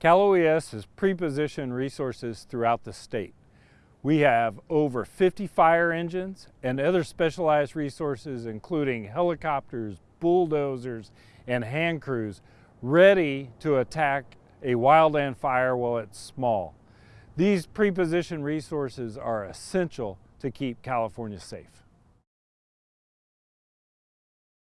Cal OES has pre-positioned resources throughout the state. We have over 50 fire engines and other specialized resources including helicopters, bulldozers, and hand crews ready to attack a wildland fire while it's small. These pre-positioned resources are essential to keep California safe.